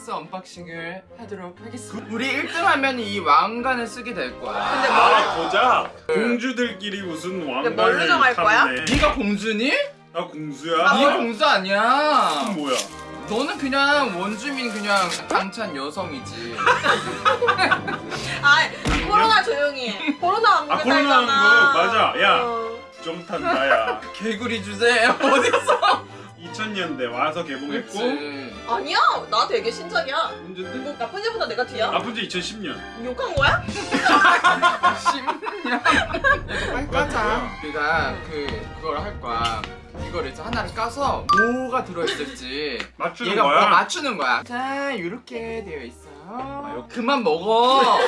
princess unboxing을 하도록 하겠습니다. 우리 1등 하면 이 왕관을 쓰게 될 거야. 근데 아 보자. 공주들끼리 무슨 왕관을 뭘로 정할 거야? 네가 공주니? 나 공주야? 네가 공주 아니야. 그럼 뭐야? 너는 그냥 원주민 그냥 당찬 여성이지. 아 코로나 조용히 해. 코로나 왕국에 아 코로나 왕국 맞아. 야 어. 좀 탄다야. 개구리 주제에 어딨어 2000년대 와서 개봉했고 그치. 아니야 나 되게 신작이야. 언제인데? 뭐 나쁜 지보다 내가 뒤야. 아픈 지 2010년. 욕한 거야? 10년? 빨리 까자. 우리가 그 그걸 할 거야. 이걸 이제 하나를 까서 뭐가 들어있을지 맞추는 얘가 거야? 뭐 맞추는 거야. 자 이렇게 되어 있어요 요- 그만 먹어.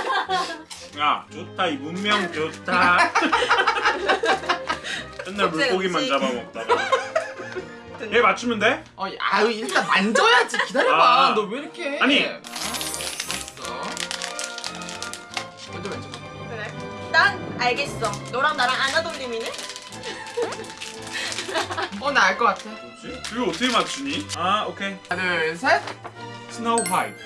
야 좋다. 이 문명 좋다. 맨날 물고기만. 잡아먹다가 얘 맞추면 돼? 어, 아유 일단 만져야지 기다려봐 아. 너왜 이렇게 해? 아니. 아, 알았어 먼저 만져봐 그래 난 알겠어 너랑 나랑 안아돌림이네? 어나 알 것 같아 뭐지? 이거 어떻게 맞추니? 아 오케이 하나 둘 셋 Snow White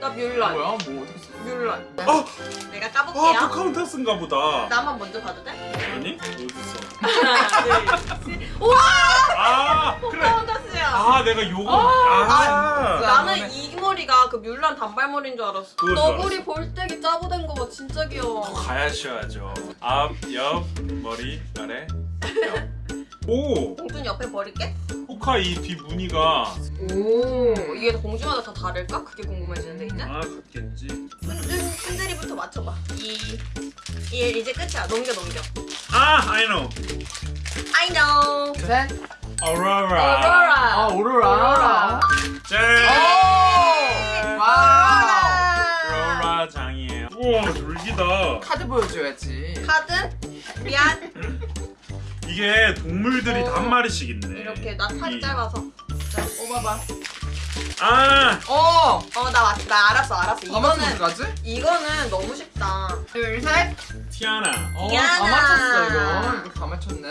나 뮬란 뭐야 뭐 어떻게 써 뮬란 어! 내가 아 까볼게요 포카혼타스인가 보다 나만 먼저 봐도 돼? 아니? 어딨어 하나 둘셋. 우와 아 그래. 포카운타스야 아 내가 요거. 아, 아, 진짜. 나는 이 머리가 그 뮬란 단발머리인 줄 알았어. 너구리 볼때기 짜부된 거 봐. 진짜 귀여워. 가야셔야죠. 앞, 옆, 머리, 아래 오! 공준 옆에 버릴게. 포카 이 뒤 무늬가. 오 이게 공주마다 다 다를까? 그게 궁금해지는데 이제? 아 같겠지. 순순 순들이부터 맞춰봐. 이, 이 이제 끝이야. 넘겨 넘겨 아 I know. I know. 셋 Aurora. 아 어로라 오로라 오로라. 짠오 와우 아우라 장이에요. 우와 졸귀다. 카드 보여줘야지. 카드? 미안. 이게 동물들이 다 어. 한 마리씩 있네. 이렇게 나 팔이 이- 짧아서. 자 뽑아봐 아. 어 어나 나 알았어 알았어. 다 맞춰 이거는 가지? 이거는 너무 쉽다. 둘 셋. 티아나. 어, 미안하. 다 맞췄어 이거. 이거 다 맞췄네.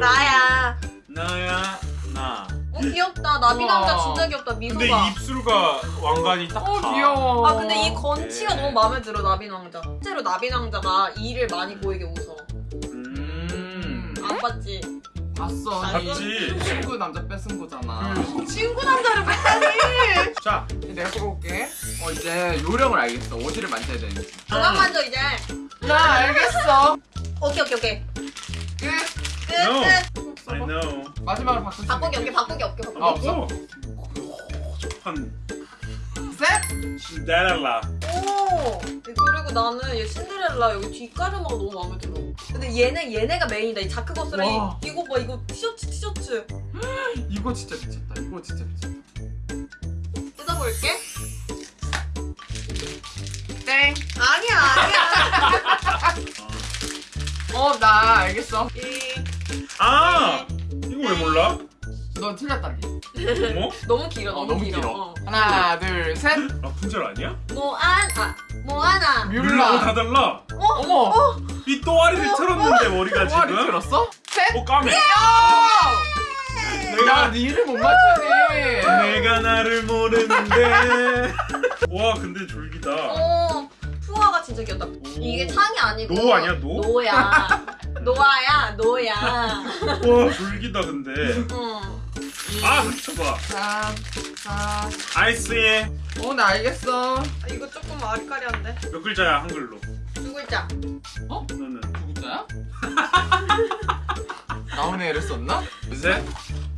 나야. 나야 나. 어 귀엽다. 나비 남자 우와. 진짜 귀엽다. 미소가. 근데 입술과 왕관이 딱 어 다. 귀여워. 아 근데 이 건치가 네. 너무 마음에 들어 나비 남자. 실제로 나비 남자가 이를 많이 보이게 웃어. 음. 안 봤지? 봤어. 봤지. 이 친구 남자 뺏은 거잖아. 친구 남자를 뺐다니! 자. 내가 뽑아볼게. 어 이제 요령을 알겠어. 어디를 만져야 되는지. 그만 만져 이제. 나 알겠어. 오케이 오케이 오케이. 끝. 끝 No. 끝. I know. 마지막으로 바꾸기 있는 없게 바꾸기 없게 바꾸기 아, 없어? 어한 셋. 신데렐라 오! 그리고 나는 얘 신데렐라 여기 뒷가르마가 너무 마음에 들어. 근데 얘네 얘네가 메인이다. 이 자크버스랑 와. 이, 이거 봐. 이거 티셔츠 티셔츠. 이거 진짜 미쳤다. 이거 진짜 미쳤다. 뜯어볼게. 땡. 아니야 아니야. 어 나 알겠어. 이. 아! 이거 왜 몰라? 너 틀렸다니. 어머? 너무 길어 어 너무, 너무 길어, 길어. 어. 하나 둘셋. 라푼젤 아니야? 모안 아 모아나. 뮬라고 다 뮬라 달라. 어머. 이 또아리를 틀었는데 머리가 지금? 틀었어? 셋. 어 까매. 야! 내가 야네 이름 못 맞추니 내가 나를 모르는데. 와 근데 졸기다. 어 푸아가 진짜 귀엽다. 이게 창이 아니고 노 아니야, 노? 노야. 노아야 노야. 와 졸기다 근데. 응. 아 잠깐만 3 4 아이스에. 어나 알겠어. 아, 이거 조금 아리까리한데? 몇 글자야 한글로? 두 글자. 너는. 두 글자야? 나온 애를 썼나? 셋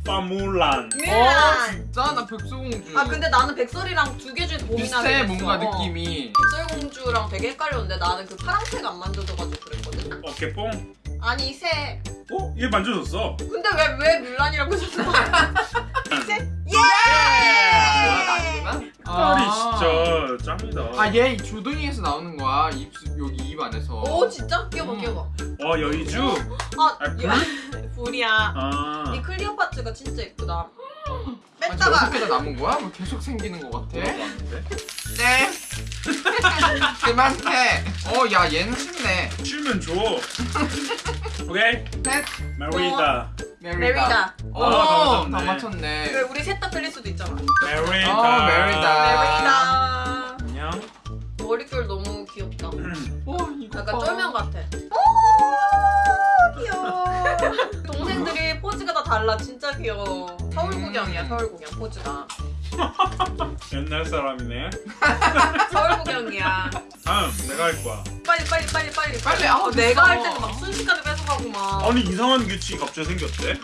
파뮬란. 어 진짜? 나 백설공주. 아 근데 나는 백설이랑 두 개 중에 고민하게 비슷해. 뭔가 어. 느낌이. 백설공주랑 되게 헷갈렸는데 나는 그 파랑색 안 만져줘가지고 그랬거든. 어깨뽕 아니 새 어? 얘 만져줬어 근데 왜 왜 뮬란이라고 했었어 새 아, 나 예! 아니구나? 색깔이 아. 진짜 짱이다 아 얘 조둥이에서 나오는 거야 입 여기 입 안에서 오 진짜? 끼워봐 음. 끼워봐 와 여의주 아, 아, 불? 야, 불이야 아 이 클리오파트가 진짜 예쁘다 맨 뺐다가 여섯 개나 남은 거야? 뭐 계속 생기는 거 같아? 네. 그만해. 어, 야, 얘는 쉽네. 치면 줘. 오케이. 셋. 메리다. 메리다. 어, 어, 다다 맞췄네. 우리 셋 다 틀릴 수도 있잖아. 메리다. 어, 메리다. 메리다. 안녕. 머릿결 너무 귀엽다. 어, 이거 약간 봐. 쫄면 같아. 오 귀여워. 동생들이 포즈가 다 달라. 진짜 귀여워. 서울 구경이야. 서울 구경 포즈가. 옛날 사람이네. 서울 구경이야. 다음 내가 할 거야. 빨리 빨리 빨리 빨리. 빨리, 아, 어, 내가 할. 때는 막 순식간에 뺏어가고 막. 아니 이상한 규칙이 갑자기 생겼대.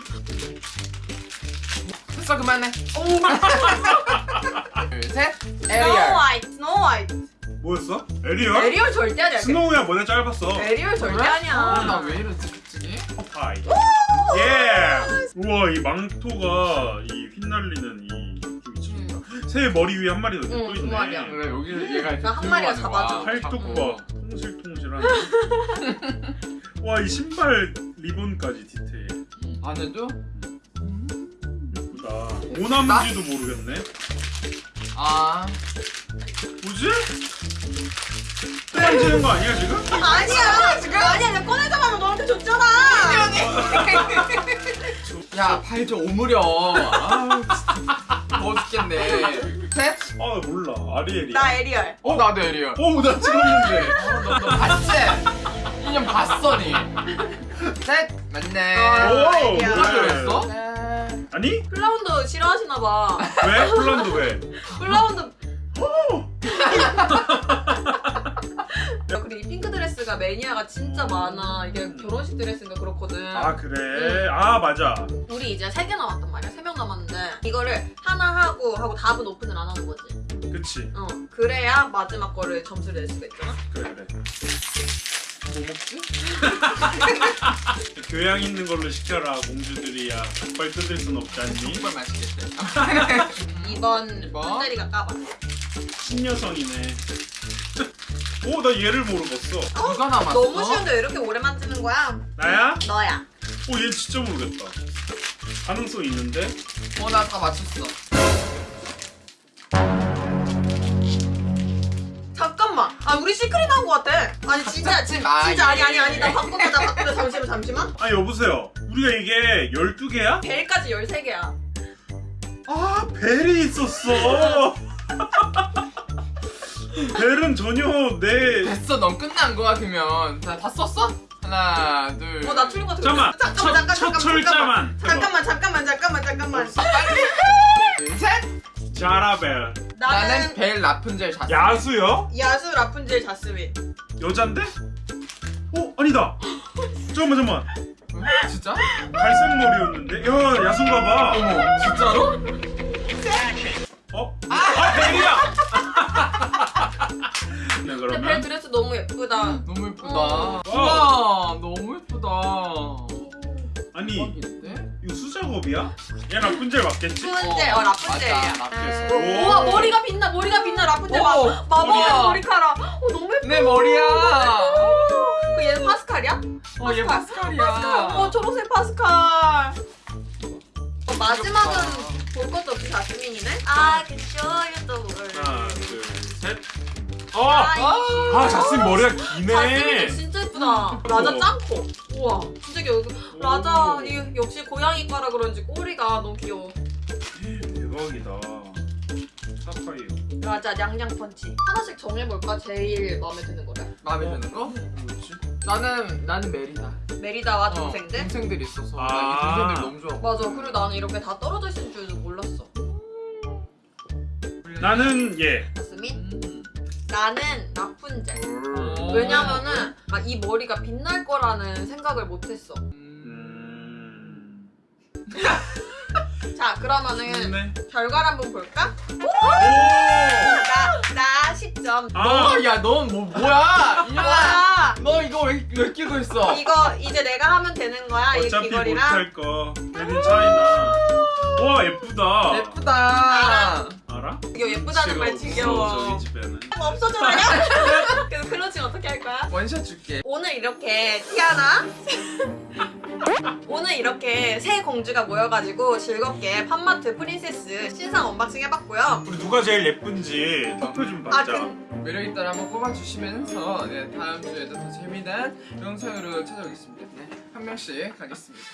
됐어, 그만해. 둘, 셋. Snow 에리얼. White, Snow White. 뭐였어? 에리얼? 에리얼 절대 아니야. Snow야 머리 짧았어. 에리얼 절대? 아니야. 아, 나왜 이러지, 갑자기? 파이. 예. 우와 이 망토가 이 휘날리는 이좀 미쳤다. 새 머리 위에 한 마리 더두 있네. 그래, 여기 얘가 이렇게 한 마리가 잡아줘. 거야. 팔뚝 자꾸. 봐. 통실통실하네. 와이 신발 리본까지 디테일. 안에도? 예쁘다. 뭐 나무인지도 모르겠네. 아. 뭐지? 또 만지는 거? 아니야 지금 아니야 야, 팔 좀 오므려. 아우, 진짜. 더워 죽겠네. 셋. 아 몰라 아리엘이야. 나 에리얼. 어, 나도 에리얼. 어, 나 찍었는데. 어, 너, 너 봤지? 이년 봤어, 니. 셋. 맞네. 어, 오 에리얼. 그래. 그랬어? 아니 플라운더 싫어하시나 봐. 왜 폴란드 왜? 플라운더. 드레스가 매니아가 진짜 많아. 이게 결혼식 드레스인가 그렇거든. 아 그래. 아 맞아. 우리 이제 세 개 남았단 말이야. 세 명 남았는데 이거를 하나 하고 하고 답은 오픈을 안 하는 거지. 그치. 어. 그래야 마지막 거를 점수를 낼 수가 있잖아. 그래 그래. 뭐 먹지? 교양 있는 걸로 시켜라 공주들이야. 족발 뜯을 순 없지 않니? 정말 맛있겠대. 2번 이번. 흔들이가 까봐. 신여성이네. 오 나 얘를 모르겠어. 누가 남았어? 너무 쉬운데 왜 이렇게 오래 만지는 거야? 나야? 너야. 오 얘 진짜 모르겠다. 가능성 있는데? 어, 나다 맞췄어. 잠깐만. 아 우리 시크릿 나온 거 같아. 아니 진짜 잡지 마, 진짜 아니 얘. 아니 아니 나 바꾸자 나 바꾸자 잠시만 잠시만. 아 여보세요. 우리가 이게 12개야? 벨까지 13개야. 아 벨이 있었어. 벨은 전혀 내 됐어, 넌 끝난 거야, 그러면. 자, 다 썼어? 하나, 둘. 어나 틀린 거 같아. 잠깐만 첫, 잠깐만 잠깐 첫 잠깐 철자만 잠깐만 잠깐만 잠깐만 잠깐만. 벌써 빨리. 둘, 셋. 자라벨 나는 나는 벨 라푼젤 자스. 야수요? 야수 라푼젤 자스민. 여잔데? 어 아니다 잠깐만 잠깐만 응? 진짜? 갈색 머리였는데 야 야수인가봐 어머, 진짜로? 어? 아 벨이야 네 근데 벨 그러면 드레스 너무 예쁘다. 너무 예쁘다. 어. 우와, 너무 예쁘다. 아니 대박인데? 이거 수작업이야? 얘 라푼젤 맞겠지? 라푼젤 어 라푼젤이야. 맞아, 라푼젤. 오. 우와 머리가 빛나 머리가 빛나 라푼젤 머리야. 머리카락. 어 너무 예뻐. 내 머리야. 그 얘는 파스칼이야? 어, 얘 파스칼이야. 어 초록색 파스칼. 어, 마지막은 볼 것도 없이 자스민이네. 아 그쵸 이것도 뭘. 하나 둘셋 어! 아이, 아 자스민 머리가 기네 진짜 예쁘다. 라자 짱코. 우와 진짜 귀여워. 라자 이 역시 고양이과라 그런지 꼬리가 너무 귀여워. 대박이다 사파이어 라자 냥냥 펀치. 하나씩 정해볼까? 제일 마음에 드는 거를. 마음에 드는 거? 뭐지? 나는 나는 메리다. 메리다와 어, 동생들. 동생들이 있어서 아. 나이 동생들 너무 좋아. 맞아. 그리고 나는 이렇게 다 떨어져 있을 줄도 몰랐어. 나는 얘 자스민. 음. 나는 라푼젤. 음. 왜냐면은 아, 이 머리가 빛날 거라는 생각을 못했어. 음. 음... 자 그러면은 좋네 결과를 한번 볼까? 오! 나나 10점. 아! 너, 야, 넌 뭐, 뭐야? 이년아, 와너 이거 왜, 왜 끼고 있어? 이거 이제 내가 하면 되는 거야 이 어차피 귀걸이랑. 못할 거 메린 차이나 와 예쁘다 예쁘다. 알아? 이거 예쁘다는 말 지겨워. 저희 집에는. 없어져라냐? 그래서 closing 어떻게 할 거야? 원샷 줄게. 오늘 이렇게 티아나 오늘 이렇게 세 공주가 모여가지고 즐겁게 팝마트 princess 신상 unboxing 해봤고요. 우리 누가 제일 예쁜지 투표 좀 아, 받자. 그, 매력 있다를 한번 뽑아주시면서 네, 다음 주에도 더 재미난 영상으로 찾아오겠습니다. 네, 한 명씩 가겠습니다.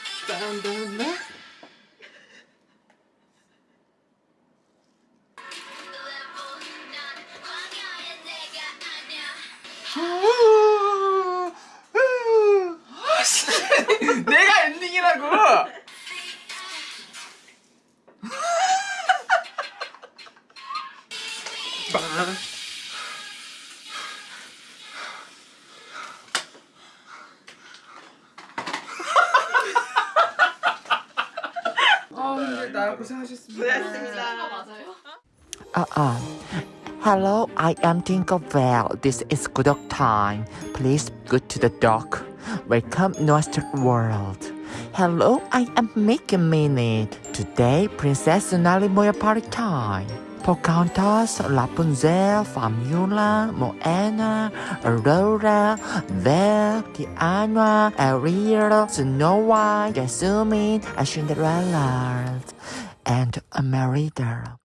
Uh uh. Hello, I am Tinkerbell. This is good of time. Please go to the dock. Welcome Nostra World. Hello, I am Mickey Minute. Today, Princess Nali Moya party time. Pocahontas, Rapunzel, Famula, Moana, Aurora, Belle, Tiana, Ariel, Snow White, Jasmine, and Cinderella, and Merida.